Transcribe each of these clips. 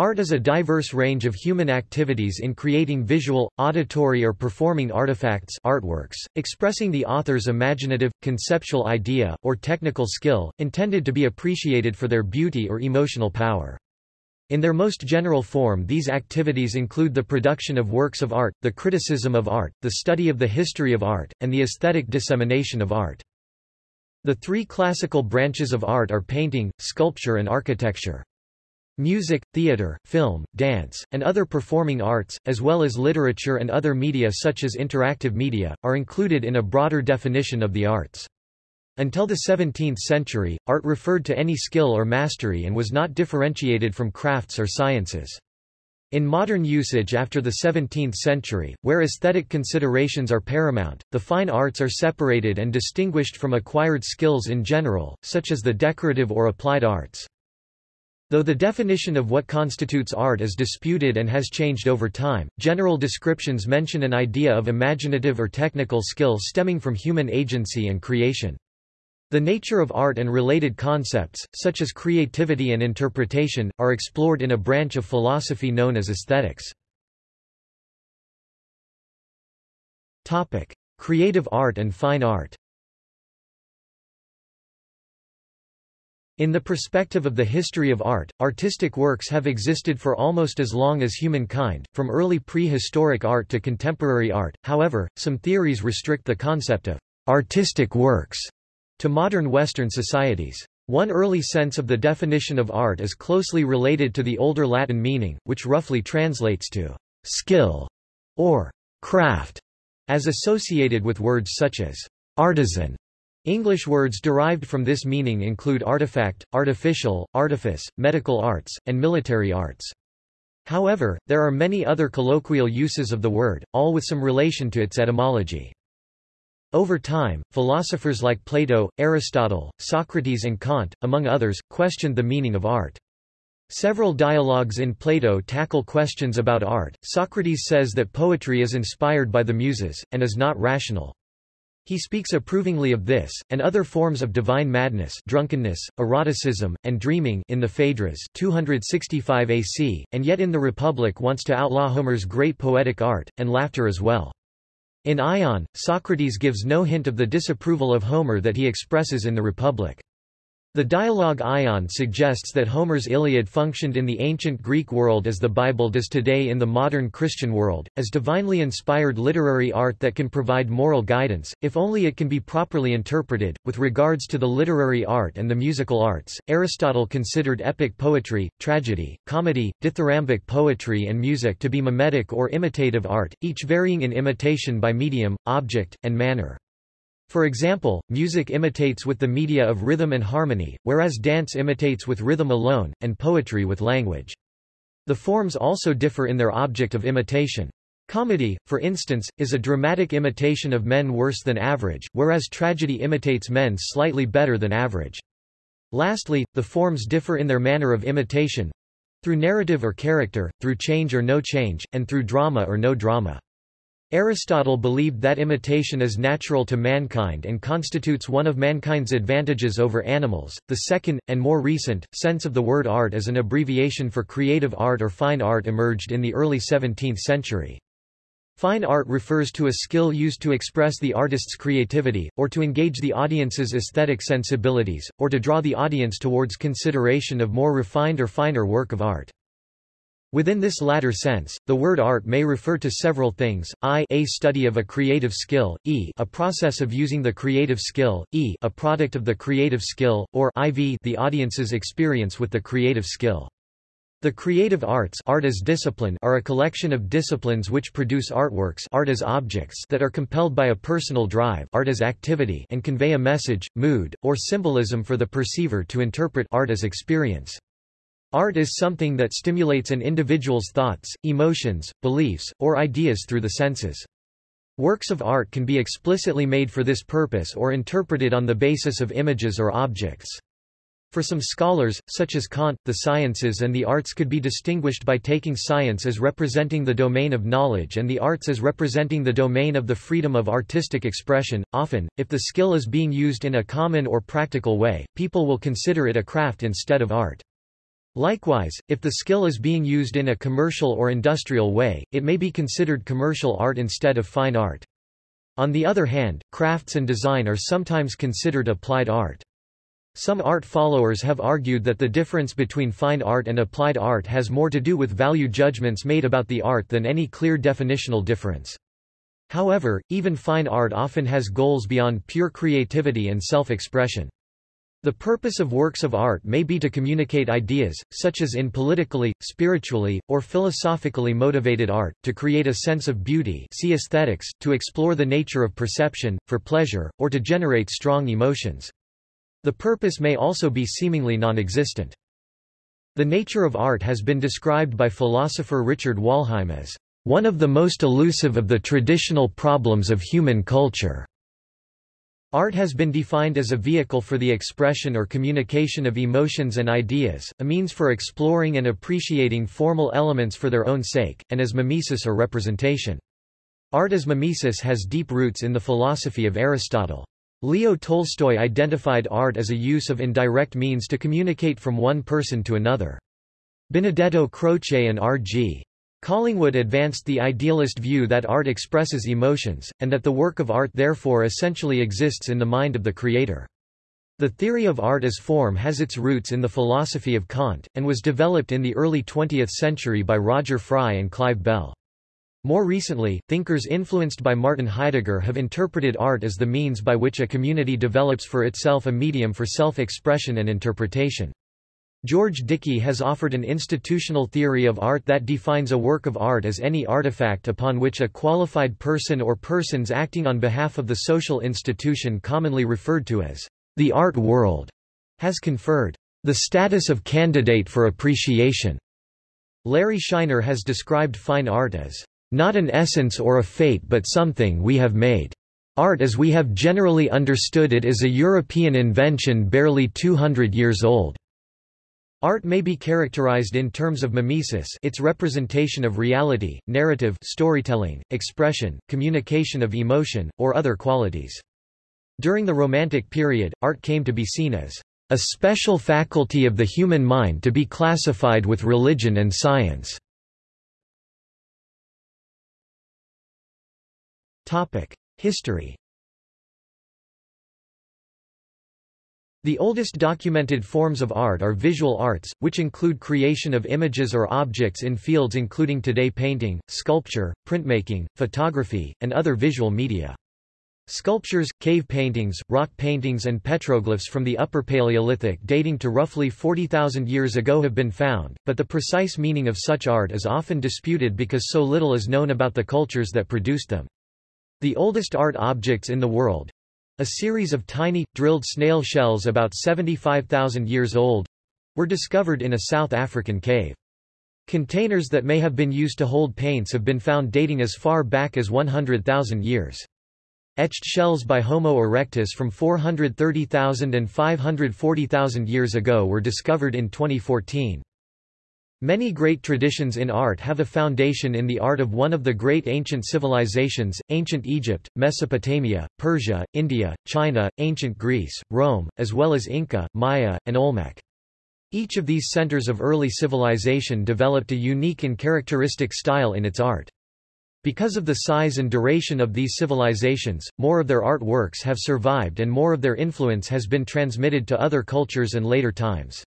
Art is a diverse range of human activities in creating visual, auditory or performing artifacts artworks, expressing the author's imaginative, conceptual idea, or technical skill, intended to be appreciated for their beauty or emotional power. In their most general form these activities include the production of works of art, the criticism of art, the study of the history of art, and the aesthetic dissemination of art. The three classical branches of art are painting, sculpture and architecture. Music, theater, film, dance, and other performing arts, as well as literature and other media such as interactive media, are included in a broader definition of the arts. Until the 17th century, art referred to any skill or mastery and was not differentiated from crafts or sciences. In modern usage after the 17th century, where aesthetic considerations are paramount, the fine arts are separated and distinguished from acquired skills in general, such as the decorative or applied arts. Though the definition of what constitutes art is disputed and has changed over time, general descriptions mention an idea of imaginative or technical skill stemming from human agency and creation. The nature of art and related concepts, such as creativity and interpretation, are explored in a branch of philosophy known as aesthetics. Topic. Creative art and fine art In the perspective of the history of art, artistic works have existed for almost as long as humankind, from early prehistoric art to contemporary art, however, some theories restrict the concept of artistic works to modern Western societies. One early sense of the definition of art is closely related to the older Latin meaning, which roughly translates to skill or craft, as associated with words such as artisan English words derived from this meaning include artifact, artificial, artifice, medical arts, and military arts. However, there are many other colloquial uses of the word, all with some relation to its etymology. Over time, philosophers like Plato, Aristotle, Socrates and Kant, among others, questioned the meaning of art. Several dialogues in Plato tackle questions about art. Socrates says that poetry is inspired by the muses, and is not rational. He speaks approvingly of this, and other forms of divine madness drunkenness, eroticism, and dreaming in the Phaedrus 265 AC, and yet in the Republic wants to outlaw Homer's great poetic art, and laughter as well. In Ion, Socrates gives no hint of the disapproval of Homer that he expresses in the Republic. The dialogue Ion suggests that Homer's Iliad functioned in the ancient Greek world as the Bible does today in the modern Christian world, as divinely inspired literary art that can provide moral guidance, if only it can be properly interpreted. With regards to the literary art and the musical arts, Aristotle considered epic poetry, tragedy, comedy, dithyrambic poetry, and music to be mimetic or imitative art, each varying in imitation by medium, object, and manner. For example, music imitates with the media of rhythm and harmony, whereas dance imitates with rhythm alone, and poetry with language. The forms also differ in their object of imitation. Comedy, for instance, is a dramatic imitation of men worse than average, whereas tragedy imitates men slightly better than average. Lastly, the forms differ in their manner of imitation through narrative or character, through change or no change, and through drama or no drama. Aristotle believed that imitation is natural to mankind and constitutes one of mankind's advantages over animals. The second, and more recent, sense of the word art as an abbreviation for creative art or fine art emerged in the early 17th century. Fine art refers to a skill used to express the artist's creativity, or to engage the audience's aesthetic sensibilities, or to draw the audience towards consideration of more refined or finer work of art. Within this latter sense, the word art may refer to several things, i a study of a creative skill, e a process of using the creative skill, e a product of the creative skill, or iv the audience's experience with the creative skill. The creative arts art as discipline are a collection of disciplines which produce artworks art as objects that are compelled by a personal drive art as activity and convey a message, mood, or symbolism for the perceiver to interpret art as experience. Art is something that stimulates an individual's thoughts, emotions, beliefs, or ideas through the senses. Works of art can be explicitly made for this purpose or interpreted on the basis of images or objects. For some scholars, such as Kant, the sciences and the arts could be distinguished by taking science as representing the domain of knowledge and the arts as representing the domain of the freedom of artistic expression. Often, if the skill is being used in a common or practical way, people will consider it a craft instead of art. Likewise, if the skill is being used in a commercial or industrial way, it may be considered commercial art instead of fine art. On the other hand, crafts and design are sometimes considered applied art. Some art followers have argued that the difference between fine art and applied art has more to do with value judgments made about the art than any clear definitional difference. However, even fine art often has goals beyond pure creativity and self-expression. The purpose of works of art may be to communicate ideas, such as in politically, spiritually, or philosophically motivated art, to create a sense of beauty see aesthetics, to explore the nature of perception, for pleasure, or to generate strong emotions. The purpose may also be seemingly non-existent. The nature of art has been described by philosopher Richard Wollheim as one of the most elusive of the traditional problems of human culture. Art has been defined as a vehicle for the expression or communication of emotions and ideas, a means for exploring and appreciating formal elements for their own sake, and as mimesis or representation. Art as mimesis has deep roots in the philosophy of Aristotle. Leo Tolstoy identified art as a use of indirect means to communicate from one person to another. Benedetto Croce and R.G. Collingwood advanced the idealist view that art expresses emotions, and that the work of art therefore essentially exists in the mind of the creator. The theory of art as form has its roots in the philosophy of Kant, and was developed in the early 20th century by Roger Fry and Clive Bell. More recently, thinkers influenced by Martin Heidegger have interpreted art as the means by which a community develops for itself a medium for self-expression and interpretation. George Dickie has offered an institutional theory of art that defines a work of art as any artifact upon which a qualified person or persons acting on behalf of the social institution commonly referred to as the art world has conferred the status of candidate for appreciation. Larry Shiner has described fine art as not an essence or a fate but something we have made. Art as we have generally understood it is a European invention barely 200 years old. Art may be characterized in terms of mimesis its representation of reality, narrative storytelling, expression, communication of emotion, or other qualities. During the Romantic period, art came to be seen as a special faculty of the human mind to be classified with religion and science. History The oldest documented forms of art are visual arts, which include creation of images or objects in fields including today painting, sculpture, printmaking, photography, and other visual media. Sculptures, cave paintings, rock paintings and petroglyphs from the Upper Paleolithic dating to roughly 40,000 years ago have been found, but the precise meaning of such art is often disputed because so little is known about the cultures that produced them. The oldest art objects in the world, a series of tiny, drilled snail shells about 75,000 years old were discovered in a South African cave. Containers that may have been used to hold paints have been found dating as far back as 100,000 years. Etched shells by Homo erectus from 430,000 and 540,000 years ago were discovered in 2014. Many great traditions in art have a foundation in the art of one of the great ancient civilizations, ancient Egypt, Mesopotamia, Persia, India, China, ancient Greece, Rome, as well as Inca, Maya, and Olmec. Each of these centers of early civilization developed a unique and characteristic style in its art. Because of the size and duration of these civilizations, more of their artworks have survived and more of their influence has been transmitted to other cultures and later times.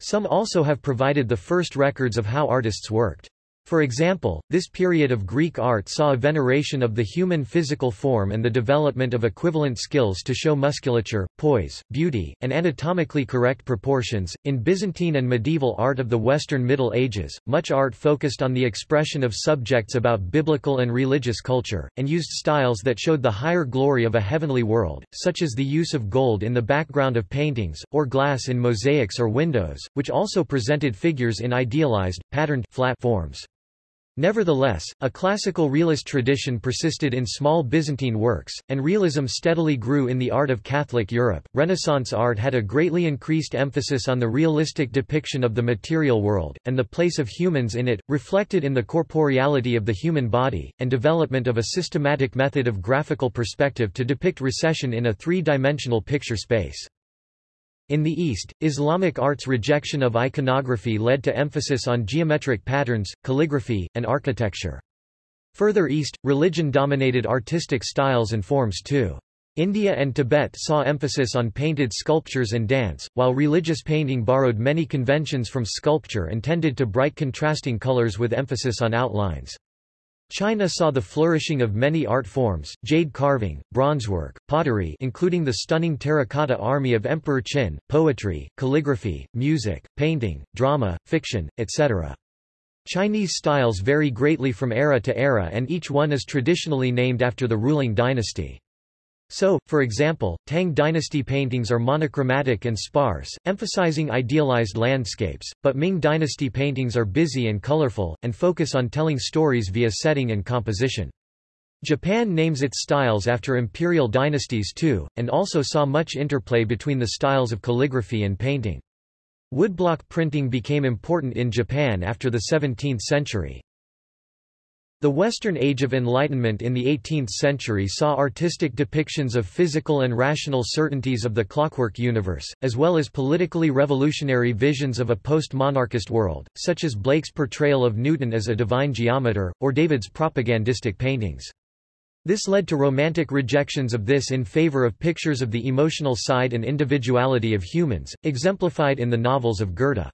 Some also have provided the first records of how artists worked. For example, this period of Greek art saw a veneration of the human physical form and the development of equivalent skills to show musculature, poise, beauty, and anatomically correct proportions. In Byzantine and medieval art of the Western Middle Ages, much art focused on the expression of subjects about biblical and religious culture, and used styles that showed the higher glory of a heavenly world, such as the use of gold in the background of paintings, or glass in mosaics or windows, which also presented figures in idealized, patterned, flat forms. Nevertheless, a classical realist tradition persisted in small Byzantine works, and realism steadily grew in the art of Catholic Europe. Renaissance art had a greatly increased emphasis on the realistic depiction of the material world, and the place of humans in it, reflected in the corporeality of the human body, and development of a systematic method of graphical perspective to depict recession in a three dimensional picture space. In the East, Islamic art's rejection of iconography led to emphasis on geometric patterns, calligraphy, and architecture. Further east, religion dominated artistic styles and forms too. India and Tibet saw emphasis on painted sculptures and dance, while religious painting borrowed many conventions from sculpture and tended to bright contrasting colors with emphasis on outlines. China saw the flourishing of many art forms, jade carving, bronzework, pottery including the stunning terracotta army of Emperor Qin, poetry, calligraphy, music, painting, drama, fiction, etc. Chinese styles vary greatly from era to era and each one is traditionally named after the ruling dynasty. So, for example, Tang dynasty paintings are monochromatic and sparse, emphasizing idealized landscapes, but Ming dynasty paintings are busy and colorful, and focus on telling stories via setting and composition. Japan names its styles after imperial dynasties too, and also saw much interplay between the styles of calligraphy and painting. Woodblock printing became important in Japan after the 17th century. The Western Age of Enlightenment in the 18th century saw artistic depictions of physical and rational certainties of the clockwork universe, as well as politically revolutionary visions of a post-monarchist world, such as Blake's portrayal of Newton as a divine geometer, or David's propagandistic paintings. This led to romantic rejections of this in favor of pictures of the emotional side and individuality of humans, exemplified in the novels of Goethe.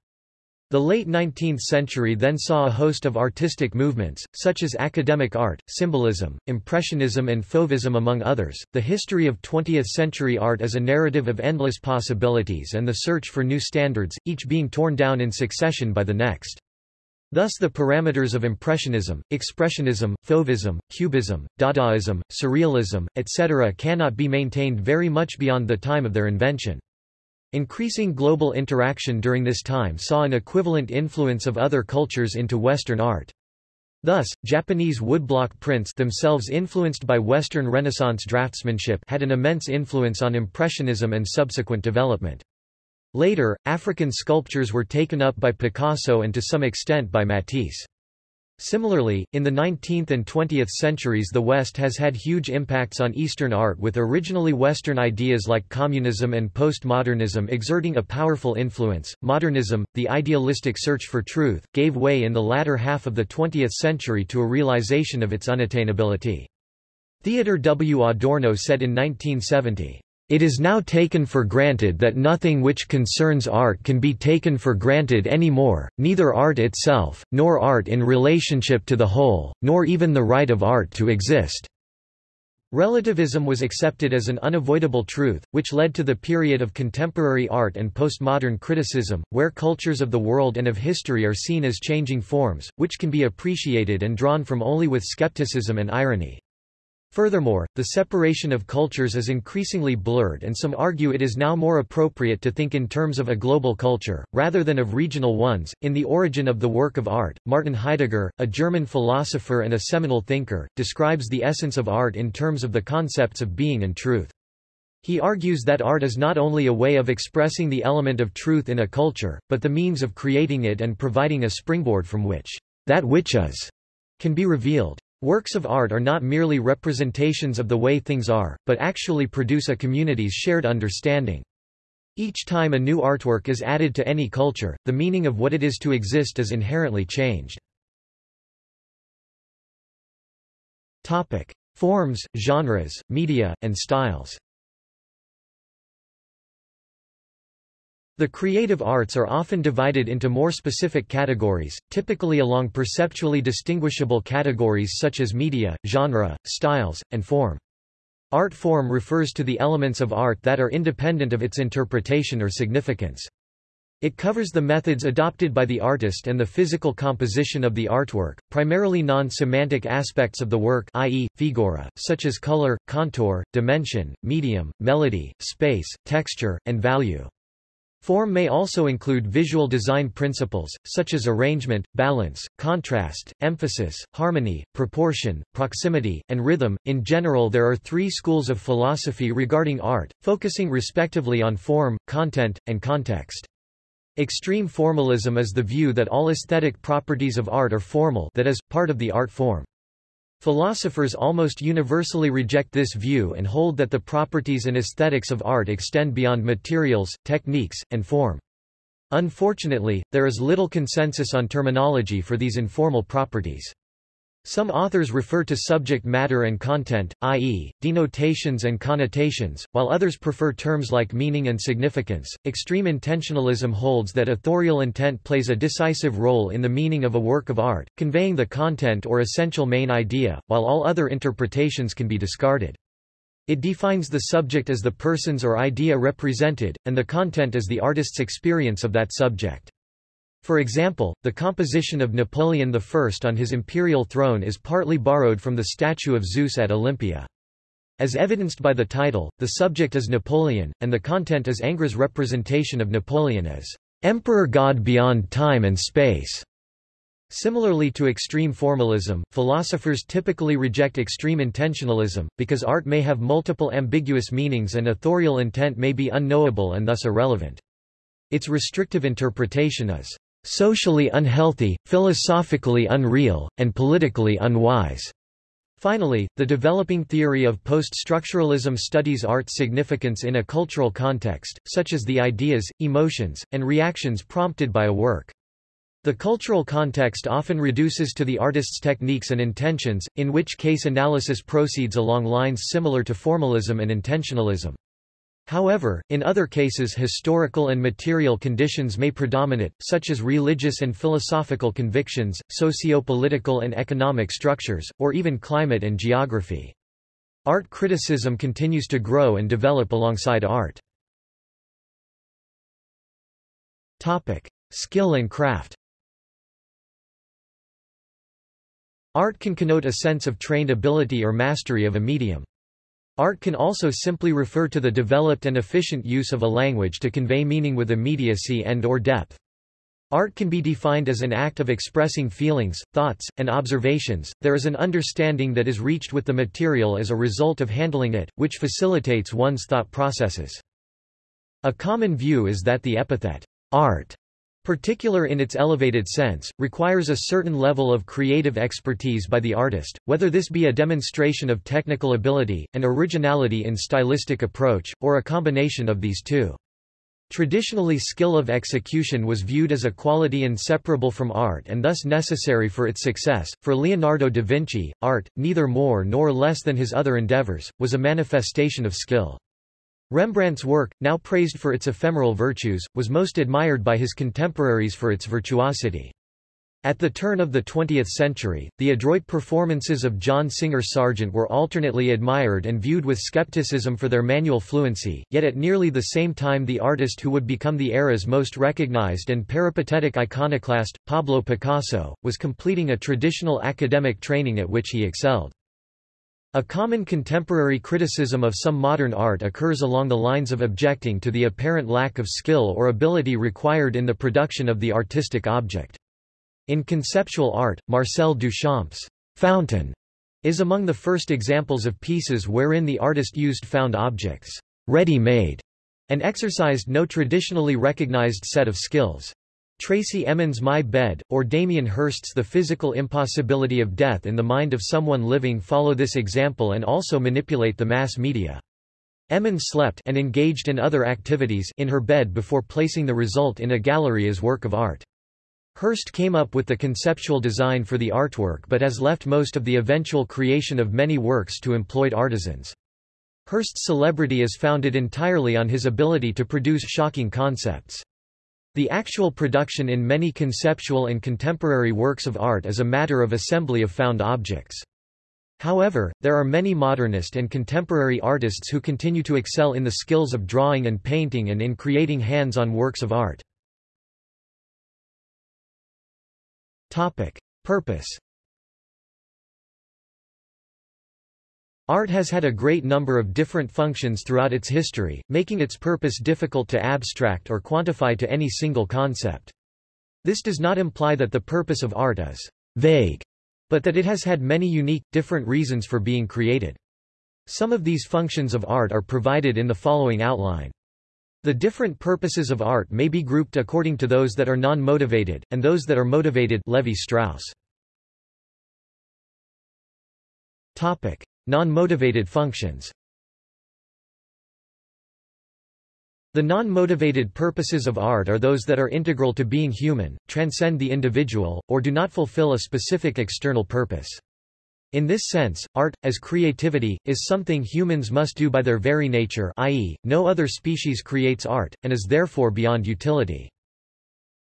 The late 19th century then saw a host of artistic movements, such as academic art, symbolism, impressionism and fauvism among others. The history of 20th century art is a narrative of endless possibilities and the search for new standards, each being torn down in succession by the next. Thus the parameters of Impressionism, Expressionism, Fauvism, Cubism, Dadaism, Surrealism, etc. cannot be maintained very much beyond the time of their invention. Increasing global interaction during this time saw an equivalent influence of other cultures into Western art. Thus, Japanese woodblock prints themselves influenced by Western Renaissance draftsmanship had an immense influence on Impressionism and subsequent development. Later, African sculptures were taken up by Picasso and to some extent by Matisse. Similarly, in the 19th and 20th centuries the West has had huge impacts on Eastern art with originally Western ideas like communism and postmodernism exerting a powerful influence. Modernism, the idealistic search for truth, gave way in the latter half of the 20th century to a realization of its unattainability. Theodor W. Adorno said in 1970, it is now taken for granted that nothing which concerns art can be taken for granted any more, neither art itself, nor art in relationship to the whole, nor even the right of art to exist. Relativism was accepted as an unavoidable truth, which led to the period of contemporary art and postmodern criticism, where cultures of the world and of history are seen as changing forms, which can be appreciated and drawn from only with skepticism and irony. Furthermore, the separation of cultures is increasingly blurred and some argue it is now more appropriate to think in terms of a global culture, rather than of regional ones. In The Origin of the Work of Art, Martin Heidegger, a German philosopher and a seminal thinker, describes the essence of art in terms of the concepts of being and truth. He argues that art is not only a way of expressing the element of truth in a culture, but the means of creating it and providing a springboard from which that which is can be revealed. Works of art are not merely representations of the way things are, but actually produce a community's shared understanding. Each time a new artwork is added to any culture, the meaning of what it is to exist is inherently changed. Topic. Forms, genres, media, and styles The creative arts are often divided into more specific categories, typically along perceptually distinguishable categories such as media, genre, styles, and form. Art form refers to the elements of art that are independent of its interpretation or significance. It covers the methods adopted by the artist and the physical composition of the artwork, primarily non-semantic aspects of the work i.e., figura, such as color, contour, dimension, medium, melody, space, texture, and value. Form may also include visual design principles, such as arrangement, balance, contrast, emphasis, harmony, proportion, proximity, and rhythm. In general there are three schools of philosophy regarding art, focusing respectively on form, content, and context. Extreme formalism is the view that all aesthetic properties of art are formal that is, part of the art form. Philosophers almost universally reject this view and hold that the properties and aesthetics of art extend beyond materials, techniques, and form. Unfortunately, there is little consensus on terminology for these informal properties. Some authors refer to subject matter and content, i.e., denotations and connotations, while others prefer terms like meaning and significance. Extreme intentionalism holds that authorial intent plays a decisive role in the meaning of a work of art, conveying the content or essential main idea, while all other interpretations can be discarded. It defines the subject as the persons or idea represented, and the content as the artist's experience of that subject. For example, the composition of Napoleon I on his imperial throne is partly borrowed from the statue of Zeus at Olympia. As evidenced by the title, the subject is Napoleon, and the content is Ingres's representation of Napoleon as emperor god beyond time and space. Similarly to extreme formalism, philosophers typically reject extreme intentionalism, because art may have multiple ambiguous meanings and authorial intent may be unknowable and thus irrelevant. Its restrictive interpretation is socially unhealthy, philosophically unreal, and politically unwise. Finally, the developing theory of post-structuralism studies art's significance in a cultural context, such as the ideas, emotions, and reactions prompted by a work. The cultural context often reduces to the artist's techniques and intentions, in which case analysis proceeds along lines similar to formalism and intentionalism. However, in other cases historical and material conditions may predominate, such as religious and philosophical convictions, socio-political and economic structures, or even climate and geography. Art criticism continues to grow and develop alongside art. Topic: Skill and craft. Art can connote a sense of trained ability or mastery of a medium. Art can also simply refer to the developed and efficient use of a language to convey meaning with immediacy and or depth. Art can be defined as an act of expressing feelings, thoughts, and observations. There is an understanding that is reached with the material as a result of handling it, which facilitates one's thought processes. A common view is that the epithet, art, particular in its elevated sense, requires a certain level of creative expertise by the artist, whether this be a demonstration of technical ability, an originality in stylistic approach, or a combination of these two. Traditionally skill of execution was viewed as a quality inseparable from art and thus necessary for its success. For Leonardo da Vinci, art, neither more nor less than his other endeavors, was a manifestation of skill. Rembrandt's work, now praised for its ephemeral virtues, was most admired by his contemporaries for its virtuosity. At the turn of the 20th century, the adroit performances of John Singer Sargent were alternately admired and viewed with skepticism for their manual fluency, yet at nearly the same time the artist who would become the era's most recognized and peripatetic iconoclast, Pablo Picasso, was completing a traditional academic training at which he excelled. A common contemporary criticism of some modern art occurs along the lines of objecting to the apparent lack of skill or ability required in the production of the artistic object. In conceptual art, Marcel Duchamp's Fountain is among the first examples of pieces wherein the artist used found objects, ready-made, and exercised no traditionally recognized set of skills. Tracey Emin's My Bed, or Damien Hirst's The Physical Impossibility of Death in the Mind of Someone Living follow this example and also manipulate the mass media. Emin slept and engaged in other activities in her bed before placing the result in a gallery as work of art. Hirst came up with the conceptual design for the artwork but has left most of the eventual creation of many works to employed artisans. Hirst's celebrity is founded entirely on his ability to produce shocking concepts. The actual production in many conceptual and contemporary works of art is a matter of assembly of found objects. However, there are many modernist and contemporary artists who continue to excel in the skills of drawing and painting and in creating hands-on works of art. Topic. Purpose Art has had a great number of different functions throughout its history, making its purpose difficult to abstract or quantify to any single concept. This does not imply that the purpose of art is vague, but that it has had many unique, different reasons for being created. Some of these functions of art are provided in the following outline. The different purposes of art may be grouped according to those that are non-motivated, and those that are motivated Levi Strauss. Non-motivated functions The non-motivated purposes of art are those that are integral to being human, transcend the individual, or do not fulfill a specific external purpose. In this sense, art, as creativity, is something humans must do by their very nature i.e., no other species creates art, and is therefore beyond utility.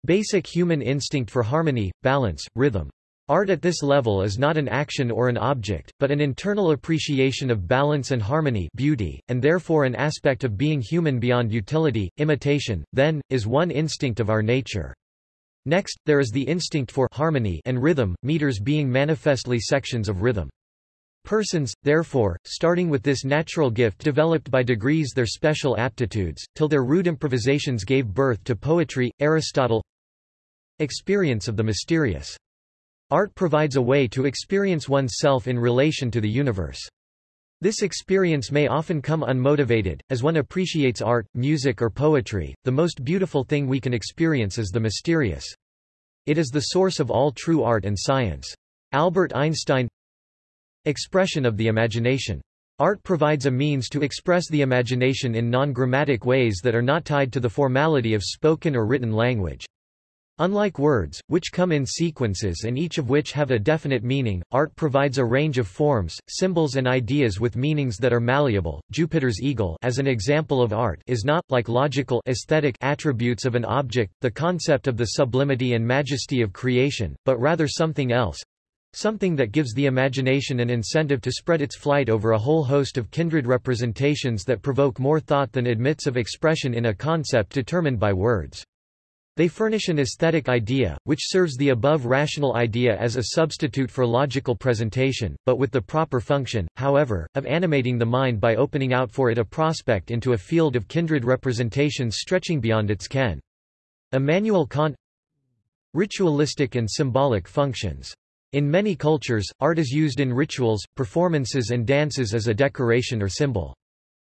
Basic human instinct for harmony, balance, rhythm. Art at this level is not an action or an object, but an internal appreciation of balance and harmony beauty, and therefore an aspect of being human beyond utility. Imitation, then, is one instinct of our nature. Next, there is the instinct for harmony and rhythm, meters being manifestly sections of rhythm. Persons, therefore, starting with this natural gift developed by degrees their special aptitudes, till their rude improvisations gave birth to poetry, Aristotle Experience of the mysterious Art provides a way to experience oneself in relation to the universe. This experience may often come unmotivated, as one appreciates art, music or poetry, the most beautiful thing we can experience is the mysterious. It is the source of all true art and science. Albert Einstein Expression of the imagination. Art provides a means to express the imagination in non-grammatic ways that are not tied to the formality of spoken or written language. Unlike words, which come in sequences and each of which have a definite meaning, art provides a range of forms, symbols and ideas with meanings that are malleable. Jupiter's eagle as an example of art is not, like logical aesthetic attributes of an object, the concept of the sublimity and majesty of creation, but rather something else, something that gives the imagination an incentive to spread its flight over a whole host of kindred representations that provoke more thought than admits of expression in a concept determined by words. They furnish an aesthetic idea, which serves the above rational idea as a substitute for logical presentation, but with the proper function, however, of animating the mind by opening out for it a prospect into a field of kindred representations stretching beyond its ken. Immanuel Kant Ritualistic and symbolic functions. In many cultures, art is used in rituals, performances and dances as a decoration or symbol.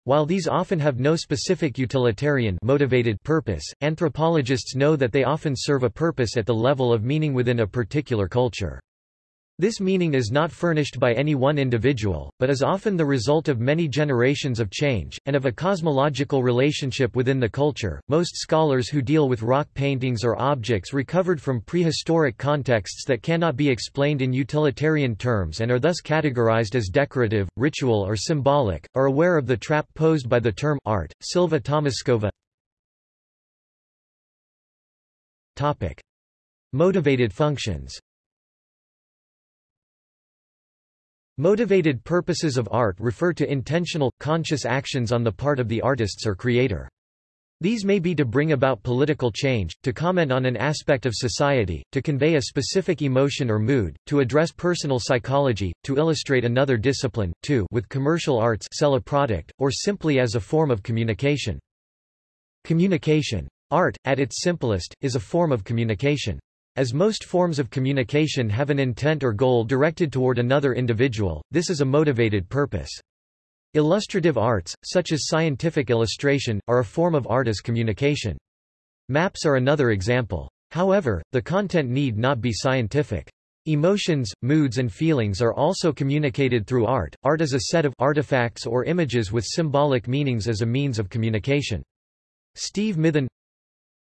While these often have no specific utilitarian motivated purpose, anthropologists know that they often serve a purpose at the level of meaning within a particular culture. This meaning is not furnished by any one individual, but is often the result of many generations of change, and of a cosmological relationship within the culture. Most scholars who deal with rock paintings or objects recovered from prehistoric contexts that cannot be explained in utilitarian terms and are thus categorized as decorative, ritual, or symbolic, are aware of the trap posed by the term art. Silva Tomaskova Topic. Motivated functions Motivated purposes of art refer to intentional, conscious actions on the part of the artists or creator. These may be to bring about political change, to comment on an aspect of society, to convey a specific emotion or mood, to address personal psychology, to illustrate another discipline, to with commercial arts sell a product, or simply as a form of communication. Communication. Art, at its simplest, is a form of communication. As most forms of communication have an intent or goal directed toward another individual, this is a motivated purpose. Illustrative arts, such as scientific illustration, are a form of art as communication. Maps are another example. However, the content need not be scientific. Emotions, moods and feelings are also communicated through art. Art is a set of artifacts or images with symbolic meanings as a means of communication. Steve Mithen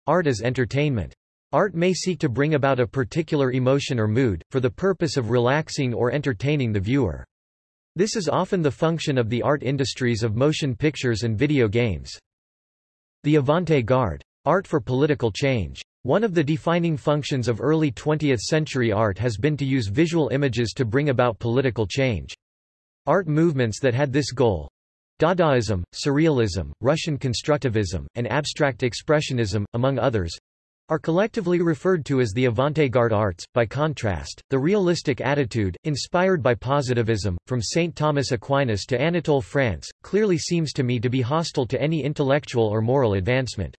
Art as entertainment Art may seek to bring about a particular emotion or mood, for the purpose of relaxing or entertaining the viewer. This is often the function of the art industries of motion pictures and video games. The avant-garde. Art for political change. One of the defining functions of early 20th-century art has been to use visual images to bring about political change. Art movements that had this goal Dadaism, Surrealism, Russian Constructivism, and Abstract Expressionism, among others, are collectively referred to as the avant-garde arts. By contrast, the realistic attitude, inspired by positivism, from St. Thomas Aquinas to Anatole France, clearly seems to me to be hostile to any intellectual or moral advancement.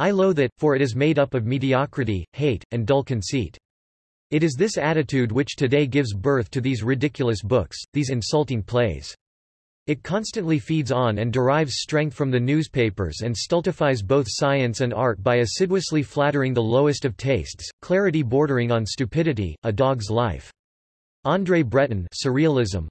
I loathe it, for it is made up of mediocrity, hate, and dull conceit. It is this attitude which today gives birth to these ridiculous books, these insulting plays. It constantly feeds on and derives strength from the newspapers and stultifies both science and art by assiduously flattering the lowest of tastes, clarity bordering on stupidity, a dog's life. André Breton Surrealism.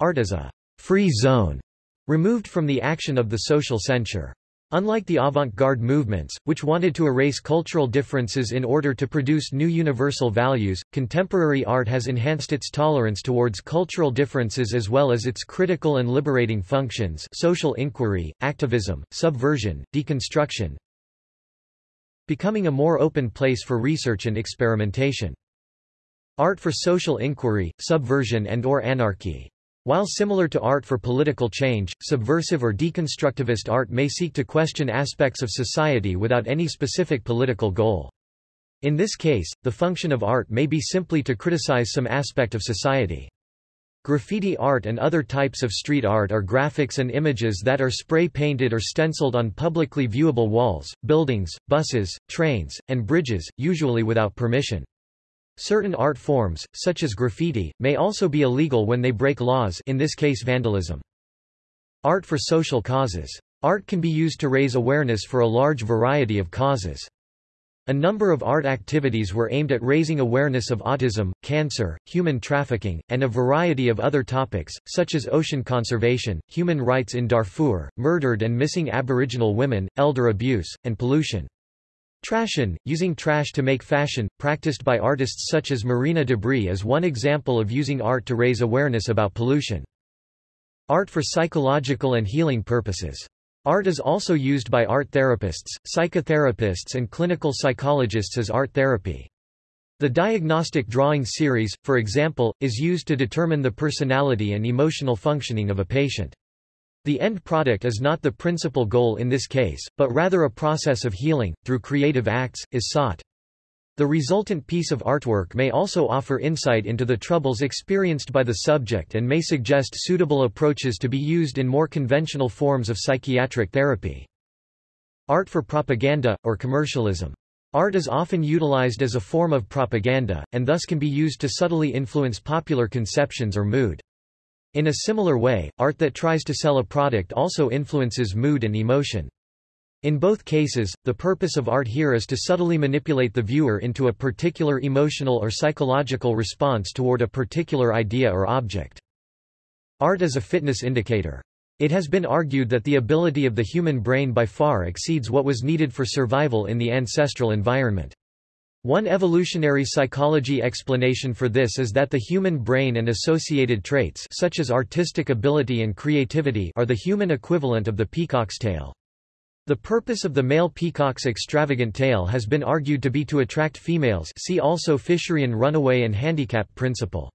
Art is a free zone, removed from the action of the social censure. Unlike the avant-garde movements, which wanted to erase cultural differences in order to produce new universal values, contemporary art has enhanced its tolerance towards cultural differences as well as its critical and liberating functions social inquiry, activism, subversion, deconstruction, becoming a more open place for research and experimentation. Art for social inquiry, subversion and or anarchy while similar to art for political change, subversive or deconstructivist art may seek to question aspects of society without any specific political goal. In this case, the function of art may be simply to criticize some aspect of society. Graffiti art and other types of street art are graphics and images that are spray-painted or stenciled on publicly viewable walls, buildings, buses, trains, and bridges, usually without permission. Certain art forms, such as graffiti, may also be illegal when they break laws in this case vandalism. Art for social causes. Art can be used to raise awareness for a large variety of causes. A number of art activities were aimed at raising awareness of autism, cancer, human trafficking, and a variety of other topics, such as ocean conservation, human rights in Darfur, murdered and missing Aboriginal women, elder abuse, and pollution. Trashion, using trash to make fashion, practiced by artists such as Marina Debris is one example of using art to raise awareness about pollution. Art for psychological and healing purposes. Art is also used by art therapists, psychotherapists and clinical psychologists as art therapy. The diagnostic drawing series, for example, is used to determine the personality and emotional functioning of a patient. The end product is not the principal goal in this case, but rather a process of healing, through creative acts, is sought. The resultant piece of artwork may also offer insight into the troubles experienced by the subject and may suggest suitable approaches to be used in more conventional forms of psychiatric therapy. Art for propaganda, or commercialism. Art is often utilized as a form of propaganda, and thus can be used to subtly influence popular conceptions or mood. In a similar way, art that tries to sell a product also influences mood and emotion. In both cases, the purpose of art here is to subtly manipulate the viewer into a particular emotional or psychological response toward a particular idea or object. Art as a fitness indicator. It has been argued that the ability of the human brain by far exceeds what was needed for survival in the ancestral environment. One evolutionary psychology explanation for this is that the human brain and associated traits such as artistic ability and creativity are the human equivalent of the peacock's tail. The purpose of the male peacock's extravagant tail has been argued to be to attract females see also Fisherian runaway and handicap principle.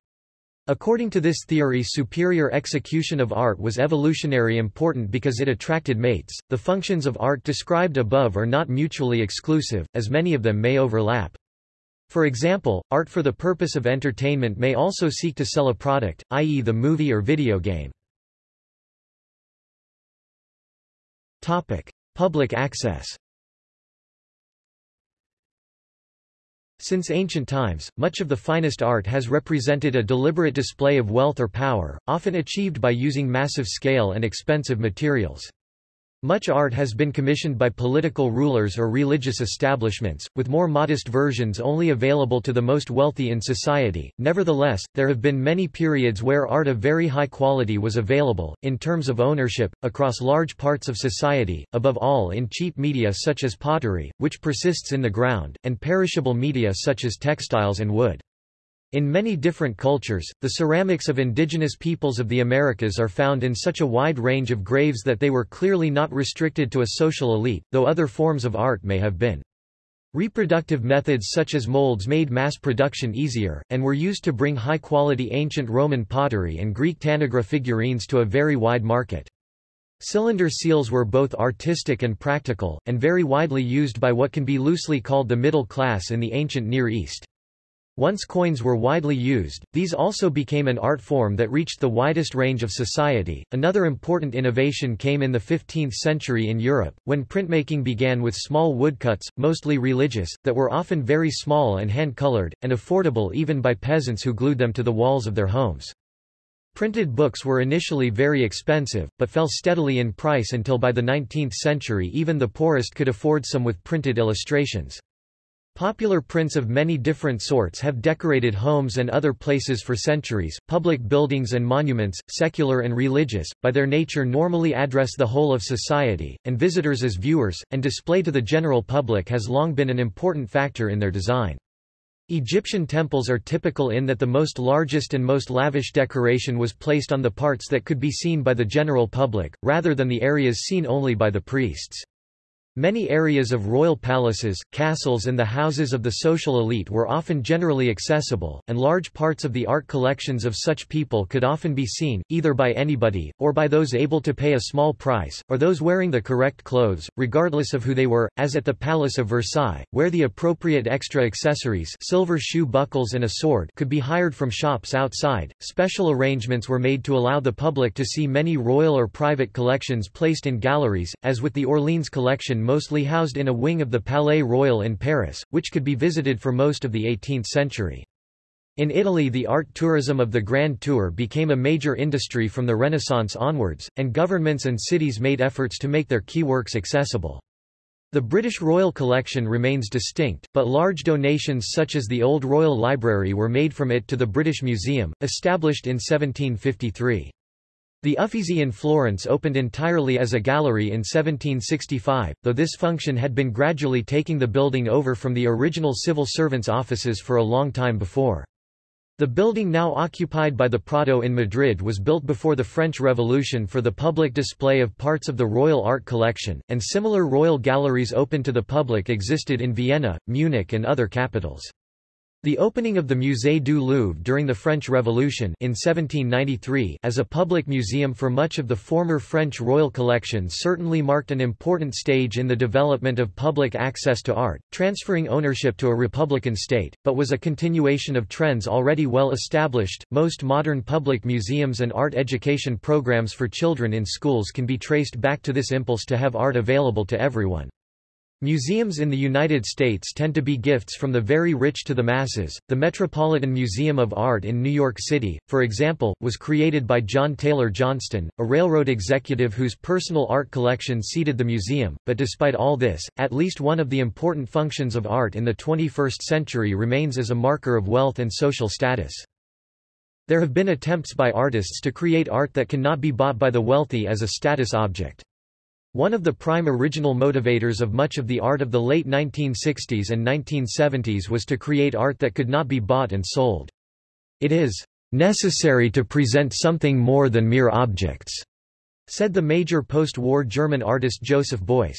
According to this theory superior execution of art was evolutionary important because it attracted mates. The functions of art described above are not mutually exclusive, as many of them may overlap. For example, art for the purpose of entertainment may also seek to sell a product, i.e. the movie or video game. Topic: Public access. Since ancient times, much of the finest art has represented a deliberate display of wealth or power, often achieved by using massive scale and expensive materials. Much art has been commissioned by political rulers or religious establishments, with more modest versions only available to the most wealthy in society. Nevertheless, there have been many periods where art of very high quality was available, in terms of ownership, across large parts of society, above all in cheap media such as pottery, which persists in the ground, and perishable media such as textiles and wood. In many different cultures, the ceramics of indigenous peoples of the Americas are found in such a wide range of graves that they were clearly not restricted to a social elite, though other forms of art may have been. Reproductive methods such as molds made mass production easier, and were used to bring high-quality ancient Roman pottery and Greek tanagra figurines to a very wide market. Cylinder seals were both artistic and practical, and very widely used by what can be loosely called the middle class in the ancient Near East. Once coins were widely used, these also became an art form that reached the widest range of society. Another important innovation came in the 15th century in Europe, when printmaking began with small woodcuts, mostly religious, that were often very small and hand-colored, and affordable even by peasants who glued them to the walls of their homes. Printed books were initially very expensive, but fell steadily in price until by the 19th century even the poorest could afford some with printed illustrations. Popular prints of many different sorts have decorated homes and other places for centuries. Public buildings and monuments, secular and religious, by their nature normally address the whole of society, and visitors as viewers, and display to the general public has long been an important factor in their design. Egyptian temples are typical in that the most largest and most lavish decoration was placed on the parts that could be seen by the general public, rather than the areas seen only by the priests. Many areas of royal palaces, castles and the houses of the social elite were often generally accessible, and large parts of the art collections of such people could often be seen, either by anybody, or by those able to pay a small price, or those wearing the correct clothes, regardless of who they were, as at the Palace of Versailles, where the appropriate extra accessories silver shoe buckles and a sword could be hired from shops outside. Special arrangements were made to allow the public to see many royal or private collections placed in galleries, as with the Orleans collection mostly housed in a wing of the Palais Royal in Paris, which could be visited for most of the 18th century. In Italy the art tourism of the Grand Tour became a major industry from the Renaissance onwards, and governments and cities made efforts to make their key works accessible. The British Royal Collection remains distinct, but large donations such as the Old Royal Library were made from it to the British Museum, established in 1753. The Uffizi in Florence opened entirely as a gallery in 1765, though this function had been gradually taking the building over from the original civil servants' offices for a long time before. The building now occupied by the Prado in Madrid was built before the French Revolution for the public display of parts of the royal art collection, and similar royal galleries open to the public existed in Vienna, Munich and other capitals. The opening of the Musée du Louvre during the French Revolution in 1793 as a public museum for much of the former French royal collection certainly marked an important stage in the development of public access to art, transferring ownership to a republican state, but was a continuation of trends already well established. Most modern public museums and art education programs for children in schools can be traced back to this impulse to have art available to everyone. Museums in the United States tend to be gifts from the very rich to the masses. The Metropolitan Museum of Art in New York City, for example, was created by John Taylor Johnston, a railroad executive whose personal art collection seeded the museum. But despite all this, at least one of the important functions of art in the 21st century remains as a marker of wealth and social status. There have been attempts by artists to create art that cannot be bought by the wealthy as a status object. One of the prime original motivators of much of the art of the late 1960s and 1970s was to create art that could not be bought and sold. It is necessary to present something more than mere objects, said the major post-war German artist Joseph Beuys.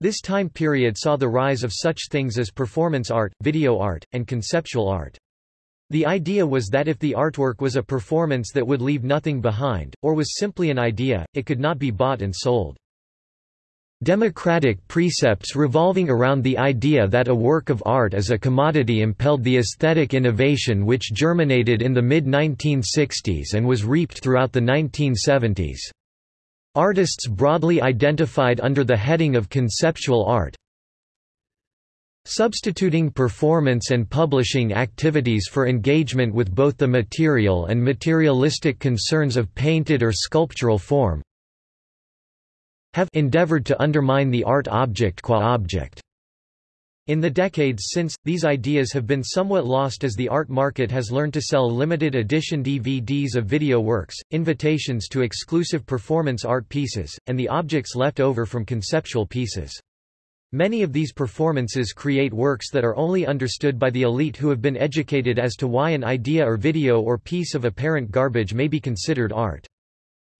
This time period saw the rise of such things as performance art, video art, and conceptual art. The idea was that if the artwork was a performance that would leave nothing behind, or was simply an idea, it could not be bought and sold. Democratic precepts revolving around the idea that a work of art is a commodity impelled the aesthetic innovation which germinated in the mid-1960s and was reaped throughout the 1970s. Artists broadly identified under the heading of conceptual art substituting performance and publishing activities for engagement with both the material and materialistic concerns of painted or sculptural form, have endeavored to undermine the art object qua object. In the decades since, these ideas have been somewhat lost as the art market has learned to sell limited edition DVDs of video works, invitations to exclusive performance art pieces, and the objects left over from conceptual pieces. Many of these performances create works that are only understood by the elite who have been educated as to why an idea or video or piece of apparent garbage may be considered art.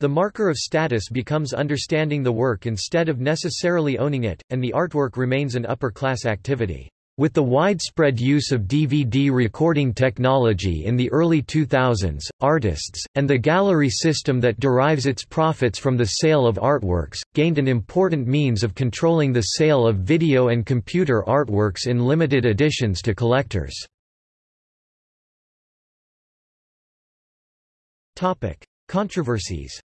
The marker of status becomes understanding the work instead of necessarily owning it, and the artwork remains an upper-class activity. With the widespread use of DVD recording technology in the early 2000s, artists, and the gallery system that derives its profits from the sale of artworks, gained an important means of controlling the sale of video and computer artworks in limited editions to collectors. Controversies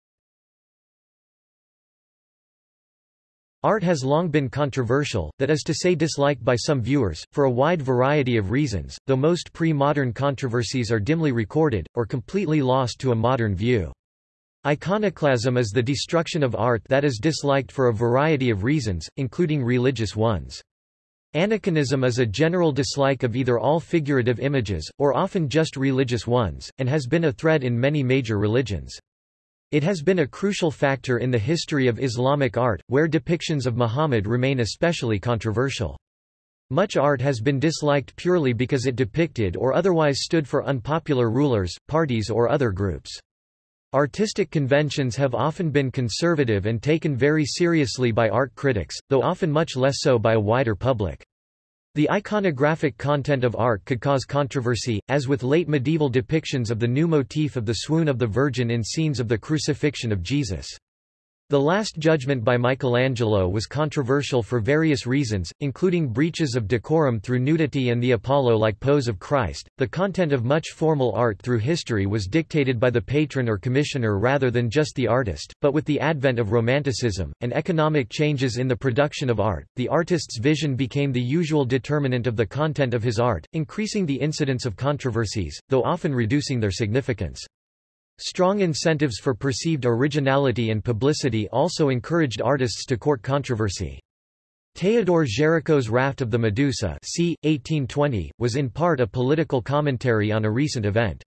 Art has long been controversial, that is to say disliked by some viewers, for a wide variety of reasons, though most pre-modern controversies are dimly recorded, or completely lost to a modern view. Iconoclasm is the destruction of art that is disliked for a variety of reasons, including religious ones. Aniconism is a general dislike of either all figurative images, or often just religious ones, and has been a thread in many major religions. It has been a crucial factor in the history of Islamic art, where depictions of Muhammad remain especially controversial. Much art has been disliked purely because it depicted or otherwise stood for unpopular rulers, parties or other groups. Artistic conventions have often been conservative and taken very seriously by art critics, though often much less so by a wider public. The iconographic content of art could cause controversy, as with late medieval depictions of the new motif of the swoon of the Virgin in scenes of the crucifixion of Jesus. The Last Judgment by Michelangelo was controversial for various reasons, including breaches of decorum through nudity and the Apollo-like pose of Christ. The content of much formal art through history was dictated by the patron or commissioner rather than just the artist, but with the advent of Romanticism, and economic changes in the production of art, the artist's vision became the usual determinant of the content of his art, increasing the incidence of controversies, though often reducing their significance. Strong incentives for perceived originality and publicity also encouraged artists to court controversy. Théodore Géricault's Raft of the Medusa c. 1820, was in part a political commentary on a recent event.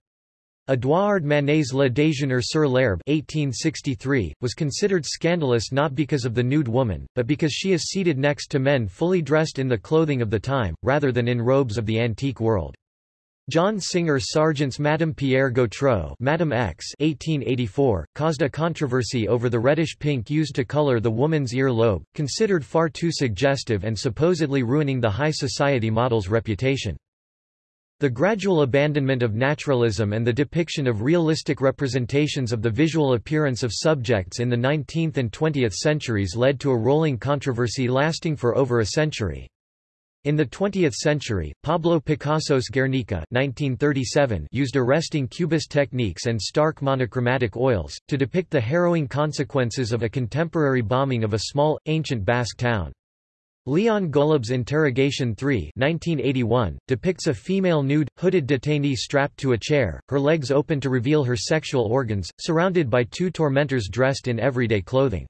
Édouard Manet's Le Déjeuner sur l'herbe 1863, was considered scandalous not because of the nude woman, but because she is seated next to men fully dressed in the clothing of the time, rather than in robes of the antique world. John Singer Sargent's Madame Pierre Gautreau Madame X 1884, caused a controversy over the reddish pink used to color the woman's ear lobe, considered far too suggestive and supposedly ruining the high society model's reputation. The gradual abandonment of naturalism and the depiction of realistic representations of the visual appearance of subjects in the 19th and 20th centuries led to a rolling controversy lasting for over a century. In the 20th century, Pablo Picasso's Guernica 1937 used arresting cubist techniques and stark monochromatic oils, to depict the harrowing consequences of a contemporary bombing of a small, ancient Basque town. Leon Golub's Interrogation 3 1981, depicts a female nude, hooded detainee strapped to a chair, her legs open to reveal her sexual organs, surrounded by two tormentors dressed in everyday clothing.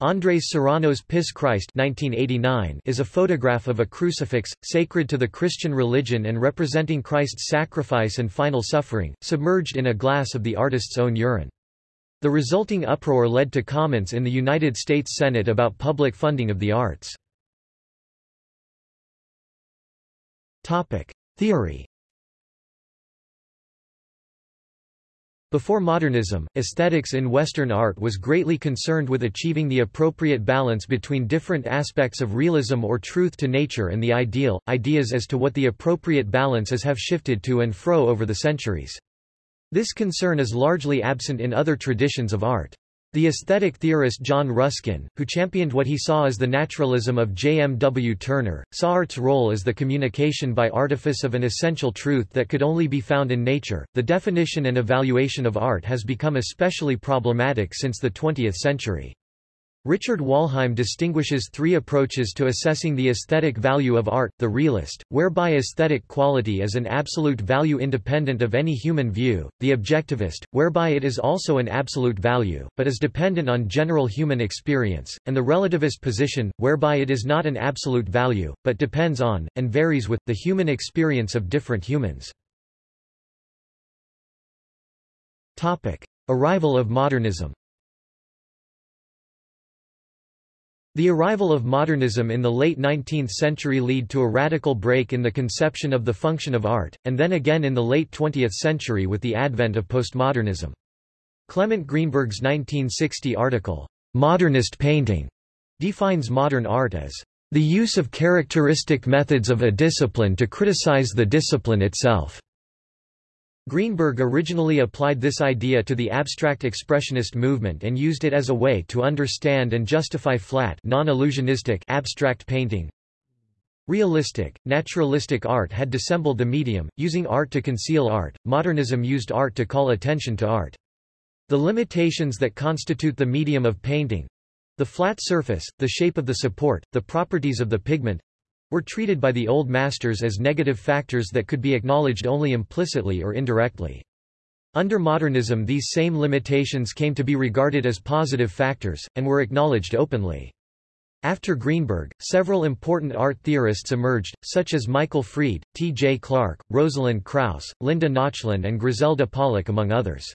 Andres Serrano's Piss Christ 1989 is a photograph of a crucifix, sacred to the Christian religion and representing Christ's sacrifice and final suffering, submerged in a glass of the artist's own urine. The resulting uproar led to comments in the United States Senate about public funding of the arts. Theory Before modernism, aesthetics in Western art was greatly concerned with achieving the appropriate balance between different aspects of realism or truth to nature and the ideal. Ideas as to what the appropriate balance is have shifted to and fro over the centuries. This concern is largely absent in other traditions of art. The aesthetic theorist John Ruskin, who championed what he saw as the naturalism of J. M. W. Turner, saw art's role as the communication by artifice of an essential truth that could only be found in nature. The definition and evaluation of art has become especially problematic since the 20th century. Richard Wollheim distinguishes three approaches to assessing the aesthetic value of art, the realist, whereby aesthetic quality is an absolute value independent of any human view, the objectivist, whereby it is also an absolute value, but is dependent on general human experience, and the relativist position, whereby it is not an absolute value, but depends on, and varies with, the human experience of different humans. Arrival of modernism The arrival of modernism in the late 19th century led to a radical break in the conception of the function of art, and then again in the late 20th century with the advent of postmodernism. Clement Greenberg's 1960 article, Modernist Painting, defines modern art as the use of characteristic methods of a discipline to criticize the discipline itself. Greenberg originally applied this idea to the abstract expressionist movement and used it as a way to understand and justify flat non-illusionistic abstract painting. Realistic, naturalistic art had dissembled the medium, using art to conceal art, modernism used art to call attention to art. The limitations that constitute the medium of painting—the flat surface, the shape of the support, the properties of the pigment, were treated by the Old Masters as negative factors that could be acknowledged only implicitly or indirectly. Under modernism these same limitations came to be regarded as positive factors, and were acknowledged openly. After Greenberg, several important art theorists emerged, such as Michael Fried, T. J. Clark, Rosalind Krauss, Linda Nochlin and Griselda Pollock among others.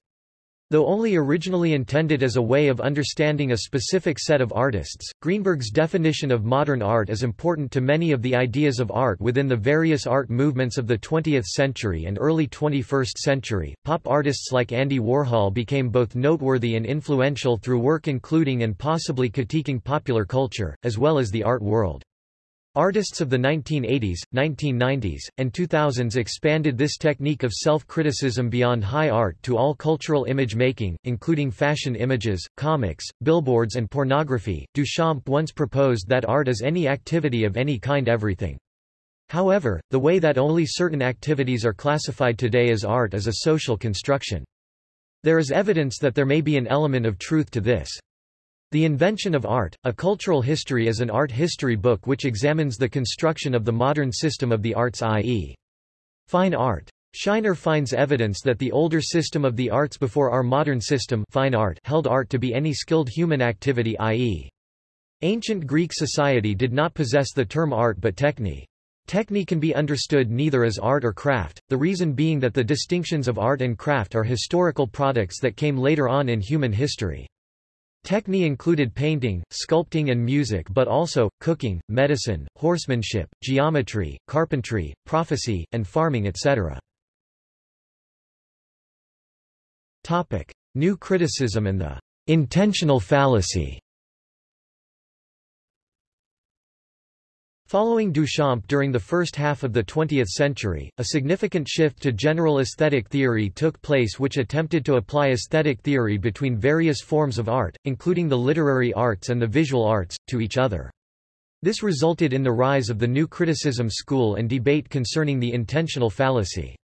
Though only originally intended as a way of understanding a specific set of artists, Greenberg's definition of modern art is important to many of the ideas of art within the various art movements of the 20th century and early 21st century. Pop artists like Andy Warhol became both noteworthy and influential through work including and possibly critiquing popular culture, as well as the art world. Artists of the 1980s, 1990s, and 2000s expanded this technique of self-criticism beyond high art to all cultural image making, including fashion images, comics, billboards and pornography. Duchamp once proposed that art is any activity of any kind everything. However, the way that only certain activities are classified today as art is a social construction. There is evidence that there may be an element of truth to this. The Invention of Art, A Cultural History is an art history book which examines the construction of the modern system of the arts i.e. fine art. Shiner finds evidence that the older system of the arts before our modern system fine art held art to be any skilled human activity i.e. Ancient Greek society did not possess the term art but techne. Techne can be understood neither as art or craft, the reason being that the distinctions of art and craft are historical products that came later on in human history. Techne included painting, sculpting and music but also, cooking, medicine, horsemanship, geometry, carpentry, prophecy, and farming etc. Topic. New criticism and the intentional fallacy Following Duchamp during the first half of the 20th century, a significant shift to general aesthetic theory took place which attempted to apply aesthetic theory between various forms of art, including the literary arts and the visual arts, to each other. This resulted in the rise of the new criticism school and debate concerning the intentional fallacy.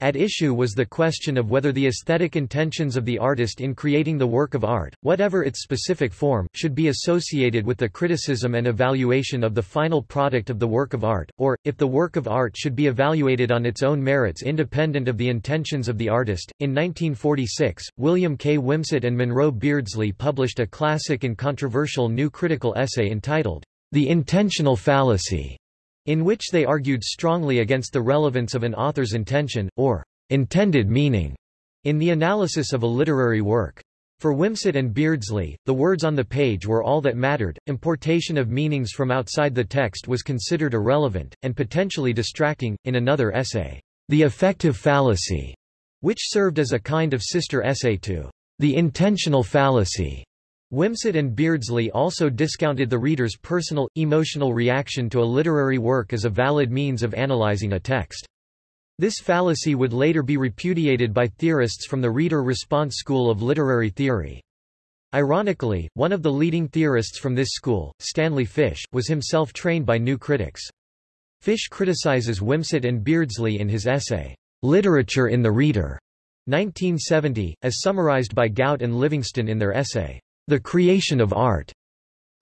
At issue was the question of whether the aesthetic intentions of the artist in creating the work of art, whatever its specific form, should be associated with the criticism and evaluation of the final product of the work of art, or, if the work of art should be evaluated on its own merits independent of the intentions of the artist. In 1946, William K. Wimsatt and Monroe Beardsley published a classic and controversial new critical essay entitled, The Intentional Fallacy in which they argued strongly against the relevance of an author's intention, or intended meaning, in the analysis of a literary work. For Wimsatt and Beardsley, the words on the page were all that mattered, importation of meanings from outside the text was considered irrelevant, and potentially distracting. In another essay, The Affective Fallacy, which served as a kind of sister essay to The Intentional Fallacy, Wimsatt and Beardsley also discounted the reader's personal, emotional reaction to a literary work as a valid means of analyzing a text. This fallacy would later be repudiated by theorists from the reader-response school of literary theory. Ironically, one of the leading theorists from this school, Stanley Fish, was himself trained by new critics. Fish criticizes Wimsatt and Beardsley in his essay, Literature in the Reader, 1970, as summarized by Gaut and Livingston in their essay, the creation of art.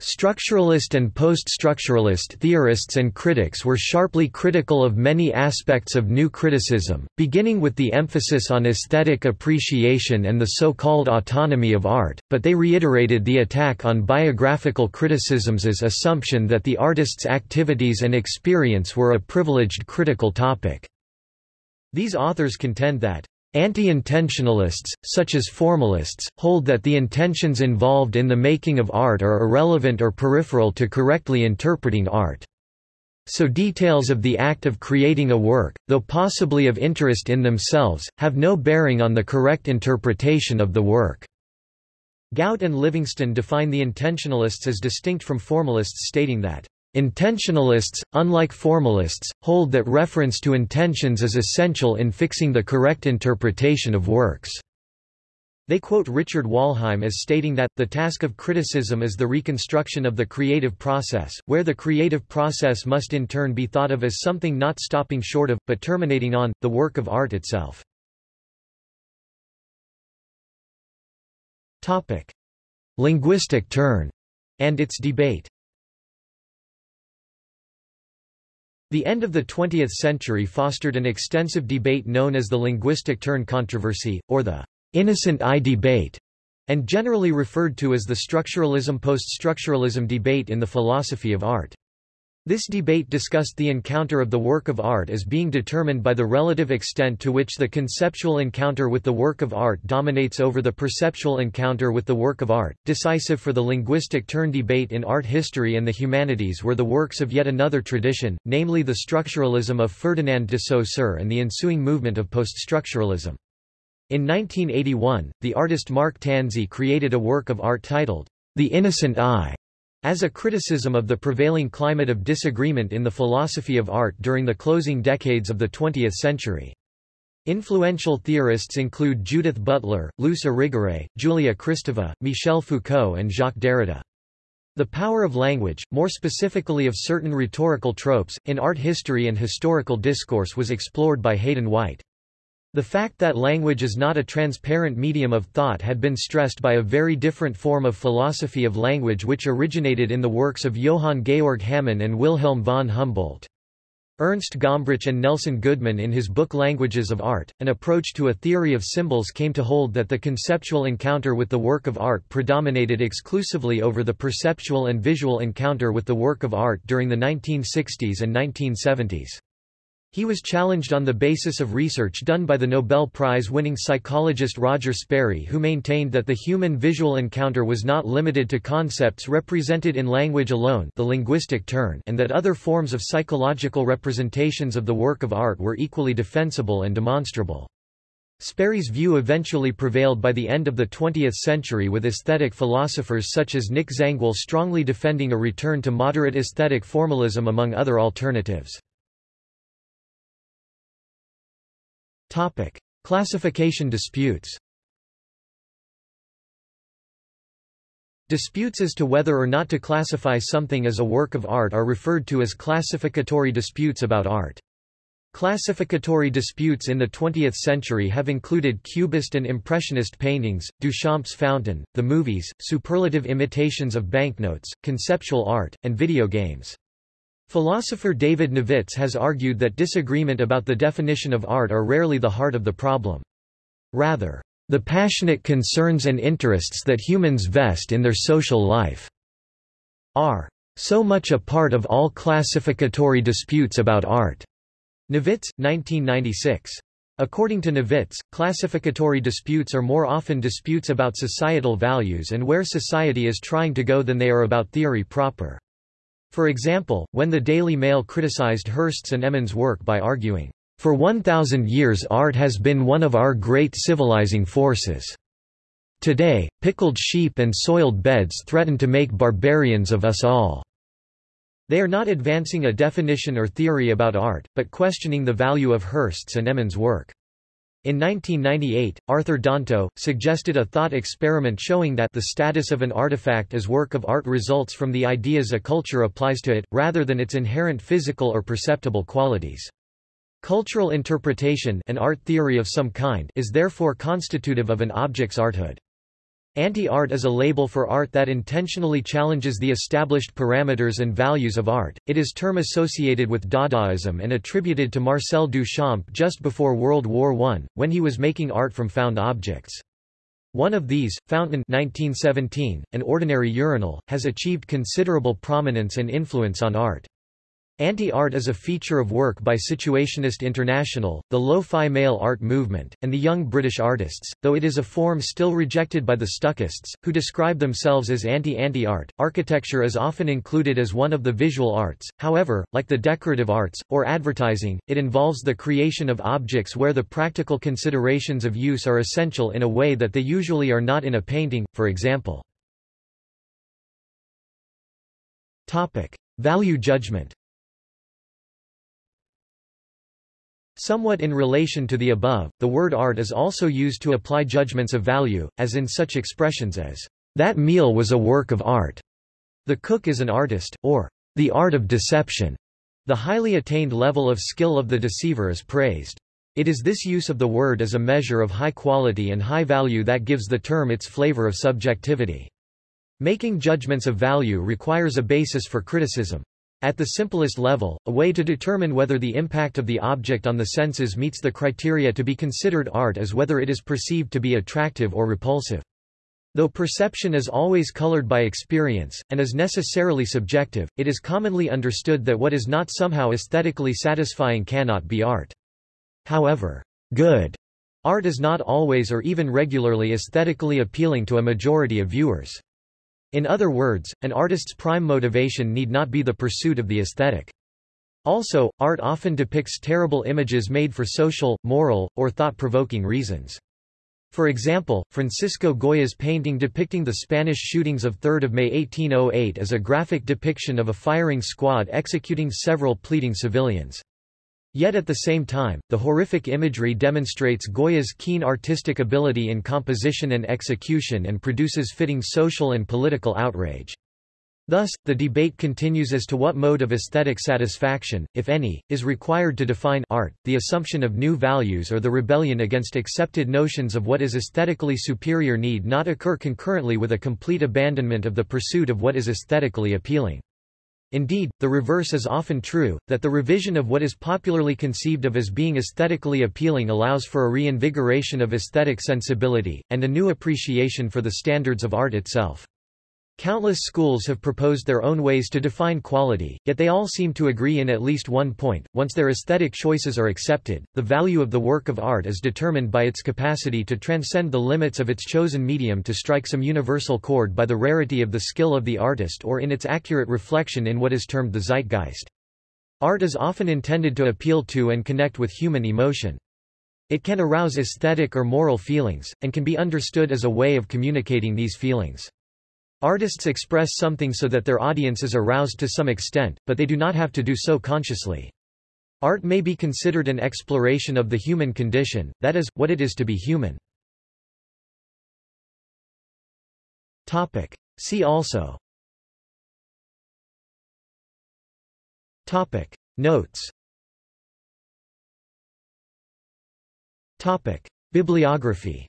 Structuralist and post-structuralist theorists and critics were sharply critical of many aspects of new criticism, beginning with the emphasis on aesthetic appreciation and the so-called autonomy of art, but they reiterated the attack on biographical criticisms as assumption that the artist's activities and experience were a privileged critical topic. These authors contend that Anti-intentionalists, such as formalists, hold that the intentions involved in the making of art are irrelevant or peripheral to correctly interpreting art. So details of the act of creating a work, though possibly of interest in themselves, have no bearing on the correct interpretation of the work. Gaut and Livingston define the intentionalists as distinct from formalists stating that Intentionalists, unlike formalists, hold that reference to intentions is essential in fixing the correct interpretation of works. They quote Richard Wollheim as stating that, the task of criticism is the reconstruction of the creative process, where the creative process must in turn be thought of as something not stopping short of, but terminating on, the work of art itself. Linguistic turn and its debate The end of the 20th century fostered an extensive debate known as the linguistic turn controversy, or the innocent eye debate. and generally referred to as the structuralism-post-structuralism debate in the philosophy of art. This debate discussed the encounter of the work of art as being determined by the relative extent to which the conceptual encounter with the work of art dominates over the perceptual encounter with the work of art. Decisive for the linguistic turn debate in art history and the humanities were the works of yet another tradition, namely the structuralism of Ferdinand de Saussure and the ensuing movement of poststructuralism. In 1981, the artist Mark Tansey created a work of art titled, The Innocent Eye, as a criticism of the prevailing climate of disagreement in the philosophy of art during the closing decades of the 20th century. Influential theorists include Judith Butler, Luce Irigaray, Julia Kristeva, Michel Foucault and Jacques Derrida. The power of language, more specifically of certain rhetorical tropes, in art history and historical discourse was explored by Hayden White. The fact that language is not a transparent medium of thought had been stressed by a very different form of philosophy of language which originated in the works of Johann Georg Hamann and Wilhelm von Humboldt. Ernst Gombrich and Nelson Goodman in his book Languages of Art, An Approach to a Theory of Symbols came to hold that the conceptual encounter with the work of art predominated exclusively over the perceptual and visual encounter with the work of art during the 1960s and 1970s. He was challenged on the basis of research done by the Nobel Prize-winning psychologist Roger Sperry who maintained that the human visual encounter was not limited to concepts represented in language alone the linguistic turn and that other forms of psychological representations of the work of art were equally defensible and demonstrable. Sperry's view eventually prevailed by the end of the 20th century with aesthetic philosophers such as Nick Zangwill strongly defending a return to moderate aesthetic formalism among other alternatives. Topic: Classification disputes. Disputes as to whether or not to classify something as a work of art are referred to as classificatory disputes about art. Classificatory disputes in the 20th century have included Cubist and Impressionist paintings, Duchamp's fountain, the movies, superlative imitations of banknotes, conceptual art, and video games. Philosopher David Novitz has argued that disagreement about the definition of art are rarely the heart of the problem. Rather, the passionate concerns and interests that humans vest in their social life are so much a part of all classificatory disputes about art. Novitz, 1996. According to Novitz, classificatory disputes are more often disputes about societal values and where society is trying to go than they are about theory proper. For example, when the Daily Mail criticized Hirst's and Emin's work by arguing, "...for 1,000 years art has been one of our great civilizing forces. Today, pickled sheep and soiled beds threaten to make barbarians of us all." They are not advancing a definition or theory about art, but questioning the value of Hirst's and Emin's work. In 1998, Arthur Danto, suggested a thought experiment showing that the status of an artifact as work of art results from the ideas a culture applies to it, rather than its inherent physical or perceptible qualities. Cultural interpretation an art theory of some kind is therefore constitutive of an object's arthood. Anti-art is a label for art that intentionally challenges the established parameters and values of art. It is term associated with Dadaism and attributed to Marcel Duchamp just before World War I, when he was making art from found objects. One of these, Fountain 1917, an ordinary urinal, has achieved considerable prominence and influence on art. Anti-art is a feature of work by Situationist International, the lo-fi mail art movement, and the young British artists, though it is a form still rejected by the Stuckists, who describe themselves as anti-anti-art. Architecture is often included as one of the visual arts, however, like the decorative arts, or advertising, it involves the creation of objects where the practical considerations of use are essential in a way that they usually are not in a painting, for example. Topic. Value judgment Somewhat in relation to the above, the word art is also used to apply judgments of value, as in such expressions as, that meal was a work of art, the cook is an artist, or the art of deception. The highly attained level of skill of the deceiver is praised. It is this use of the word as a measure of high quality and high value that gives the term its flavor of subjectivity. Making judgments of value requires a basis for criticism. At the simplest level, a way to determine whether the impact of the object on the senses meets the criteria to be considered art is whether it is perceived to be attractive or repulsive. Though perception is always colored by experience, and is necessarily subjective, it is commonly understood that what is not somehow aesthetically satisfying cannot be art. However, good art is not always or even regularly aesthetically appealing to a majority of viewers. In other words, an artist's prime motivation need not be the pursuit of the aesthetic. Also, art often depicts terrible images made for social, moral, or thought-provoking reasons. For example, Francisco Goya's painting depicting the Spanish shootings of 3 May 1808 is a graphic depiction of a firing squad executing several pleading civilians. Yet at the same time, the horrific imagery demonstrates Goya's keen artistic ability in composition and execution and produces fitting social and political outrage. Thus, the debate continues as to what mode of aesthetic satisfaction, if any, is required to define art, the assumption of new values or the rebellion against accepted notions of what is aesthetically superior need not occur concurrently with a complete abandonment of the pursuit of what is aesthetically appealing. Indeed, the reverse is often true, that the revision of what is popularly conceived of as being aesthetically appealing allows for a reinvigoration of aesthetic sensibility, and a new appreciation for the standards of art itself. Countless schools have proposed their own ways to define quality, yet they all seem to agree in at least one point, once their aesthetic choices are accepted, the value of the work of art is determined by its capacity to transcend the limits of its chosen medium to strike some universal chord by the rarity of the skill of the artist or in its accurate reflection in what is termed the zeitgeist. Art is often intended to appeal to and connect with human emotion. It can arouse aesthetic or moral feelings, and can be understood as a way of communicating these feelings. Artists express something so that their audience is aroused to some extent, but they do not have to do so consciously. Art may be considered an exploration of the human condition, that is, what it is to be human. Topic. See also Topic. Notes Topic. Bibliography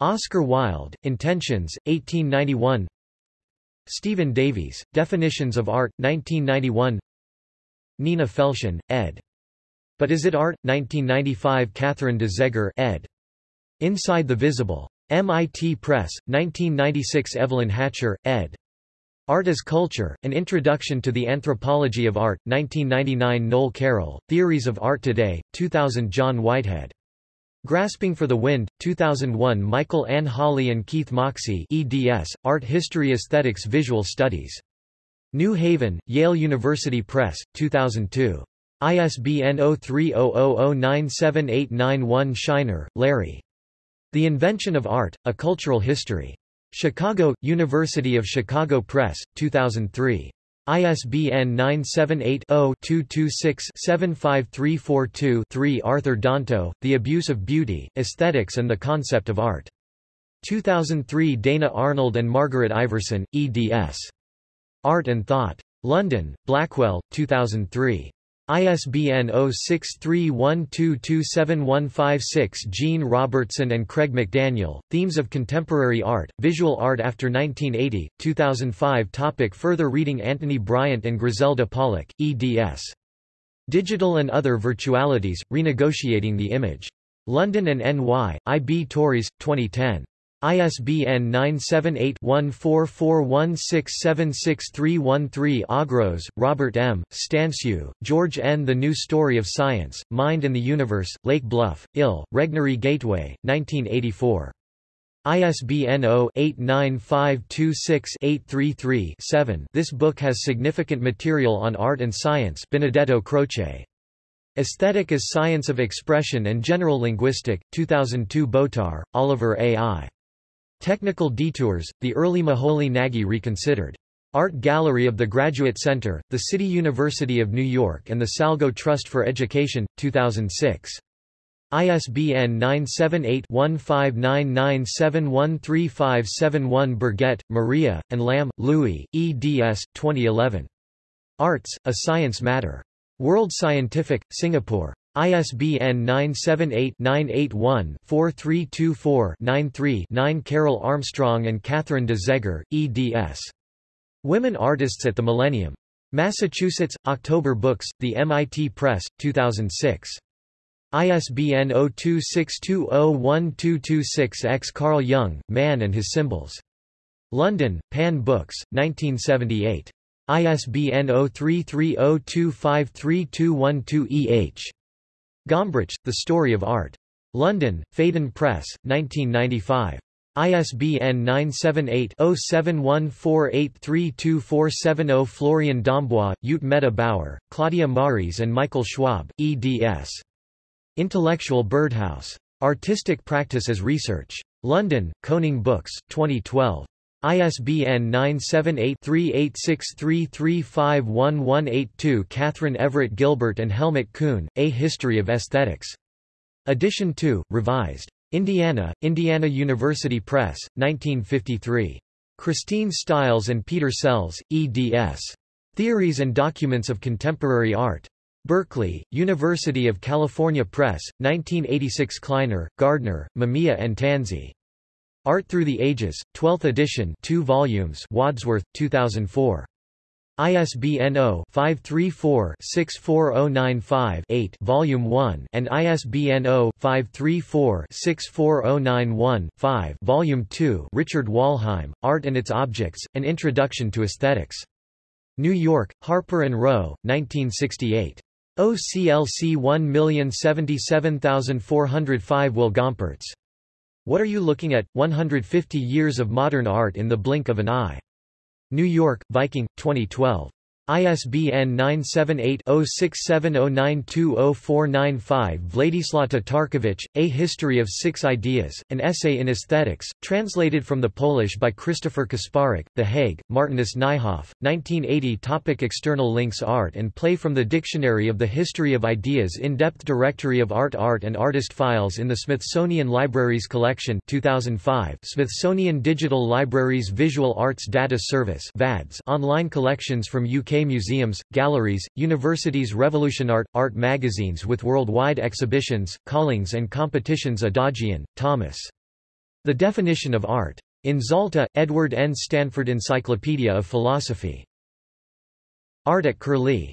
Oscar Wilde, Intentions, 1891 Stephen Davies, Definitions of Art, 1991 Nina Felshin, ed. But Is It Art? 1995 Catherine de Zegher ed. Inside the Visible. MIT Press, 1996 Evelyn Hatcher, ed. Art as Culture, An Introduction to the Anthropology of Art, 1999 Noel Carroll, Theories of Art Today, 2000 John Whitehead. Grasping for the Wind, 2001 Michael Ann Holly and Keith Moxey eds, Art History Aesthetics Visual Studies. New Haven, Yale University Press, 2002. ISBN 0300097891 Shiner, Larry. The Invention of Art, A Cultural History. Chicago, University of Chicago Press, 2003. ISBN 978-0-226-75342-3 Arthur Danto, The Abuse of Beauty, Aesthetics and the Concept of Art. 2003 Dana Arnold and Margaret Iversen, eds. Art and Thought. London, Blackwell, 2003. ISBN 0631227156 Jean Robertson and Craig McDaniel, Themes of Contemporary Art, Visual Art After 1980, 2005 Topic Further reading Anthony Bryant and Griselda Pollock, eds. Digital and Other Virtualities, Renegotiating the Image. London and NY, I. B. Tauris, 2010. ISBN 978-1441676313 Augros, Robert M., Stanciu, George N. The New Story of Science, Mind and the Universe, Lake Bluff, Ill, Regnery Gateway, 1984. ISBN 0-89526-833-7 This book has significant material on art and science Benedetto Croce. Aesthetic as Science of Expression and General Linguistic, 2002 Botar, Oliver A. I. Technical Detours, the early Moholy Nagy reconsidered. Art Gallery of the Graduate Center, the City University of New York and the Salgo Trust for Education, 2006. ISBN 978-1599713571 Burgett, Maria, and Lamb, Louis, eds. 2011. Arts, A Science Matter. World Scientific, Singapore. ISBN 978-981-4324-93-9 Carol Armstrong and Catherine de Zegher, eds. Women Artists at the Millennium. Massachusetts, October Books, The MIT Press, 2006. ISBN 0262012226-X Carl Jung, Man and His Symbols. London, Pan Books, 1978. ISBN 0330253212-EH. Gombrich, The Story of Art. London, Phaidon Press, 1995. ISBN 978-0714832470 Florian Dombois, Ute Meta Bauer, Claudia Mareis and Michael Schwab, eds. Intellectual Birdhouse. Artistic Practice as Research. London, Koenig Books, 2012. ISBN 978-3863351182 Catherine Everett Gilbert and Helmut Kuhn, A History of Aesthetics. Edition 2, revised. Indiana, Indiana University Press, 1953. Christine Stiles and Peter Selz, eds. Theories and Documents of Contemporary Art. Berkeley, University of California Press, 1986 Kleiner, Gardner, Mamiya and Tansey. Art Through the Ages, 12th edition 2 volumes Wadsworth, 2004. ISBN 0-534-64095-8 Volume 1 and ISBN 0-534-64091-5 Volume 2 Richard Wollheim, Art and Its Objects, An Introduction to Aesthetics. New York, Harper & Row, 1968. OCLC 1077405 Will Gompertz what Are You Looking At? 150 Years of Modern Art in the Blink of an Eye. New York, Viking, 2012. ISBN 978-0670920495 Vladislav Tatarkiewicz, A History of Six Ideas, An Essay in Aesthetics, translated from the Polish by Christopher Kasparek, The Hague, Martinus Nijhoff, 1980 Topic External links Art and Play from the Dictionary of the History of Ideas In-depth directory of art Art and artist files in the Smithsonian Libraries Collection 2005 Smithsonian Digital Libraries Visual Arts Data Service VADS online collections from UK museums, galleries, universities Revolution Art, art magazines with worldwide exhibitions, callings and competitions Adajian, Thomas. The Definition of Art. In Zalta, Edward N. Stanford Encyclopedia of Philosophy. Art at Curlie.